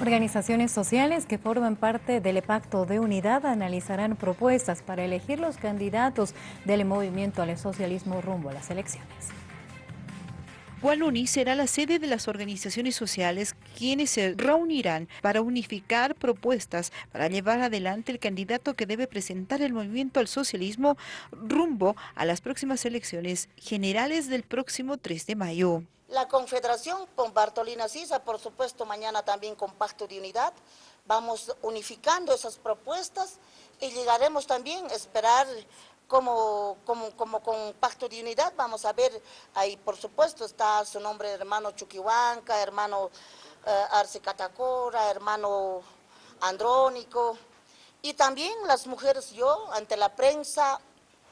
Organizaciones sociales que forman parte del Pacto de Unidad analizarán propuestas para elegir los candidatos del movimiento al socialismo rumbo a las elecciones. Guanuni será la sede de las organizaciones sociales quienes se reunirán para unificar propuestas para llevar adelante el candidato que debe presentar el movimiento al socialismo rumbo a las próximas elecciones generales del próximo 3 de mayo. La Confederación con Bartolina Sisa, por supuesto, mañana también con Pacto de Unidad, vamos unificando esas propuestas y llegaremos también a esperar como, como, como con Pacto de Unidad, vamos a ver, ahí por supuesto está su nombre hermano Chuquihuanca, hermano eh, Arce Catacora, hermano Andrónico, y también las mujeres, yo ante la prensa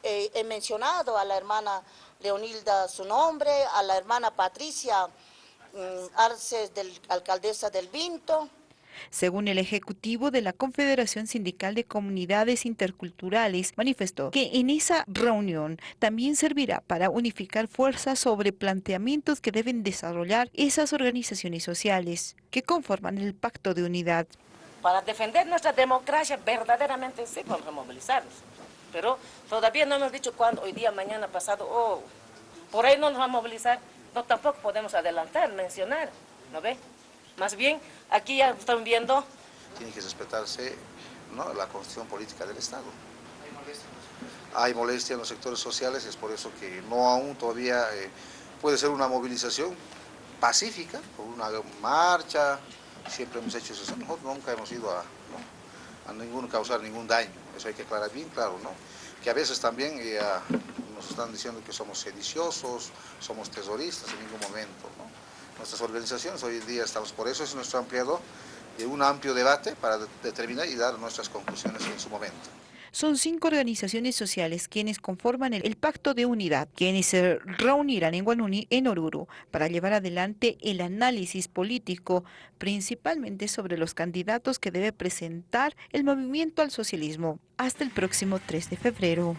eh, he mencionado a la hermana Leonilda su nombre, a la hermana Patricia mm, Arce, del, alcaldesa del Vinto, según el Ejecutivo de la Confederación Sindical de Comunidades Interculturales, manifestó que en esa reunión también servirá para unificar fuerzas sobre planteamientos que deben desarrollar esas organizaciones sociales que conforman el Pacto de Unidad. Para defender nuestra democracia verdaderamente sí vamos a movilizarnos, pero todavía no hemos dicho cuándo, hoy día, mañana, pasado, oh, por ahí no nos va a movilizar, no tampoco podemos adelantar, mencionar, ¿no ve? Más bien, aquí ya están viendo... Tiene que respetarse la constitución política del Estado. Hay molestia en los sectores sociales, es por eso que no aún todavía eh, puede ser una movilización pacífica, una marcha, siempre hemos hecho eso, nosotros nunca hemos ido a, a ningún, causar ningún daño, eso hay que aclarar bien claro, ¿no? que a veces también eh, nos están diciendo que somos sediciosos, somos terroristas en ningún momento. nuestras organizaciones. Hoy en día estamos, por eso es nuestro ampliado de un amplio debate para determinar y dar nuestras conclusiones en su momento. Son cinco organizaciones sociales quienes conforman el, Pacto de Unidad, quienes se reunirán en Guanuni, en Oruro, para llevar adelante el análisis político, principalmente sobre los candidatos que debe presentar el movimiento al socialismo hasta el próximo 3 de febrero.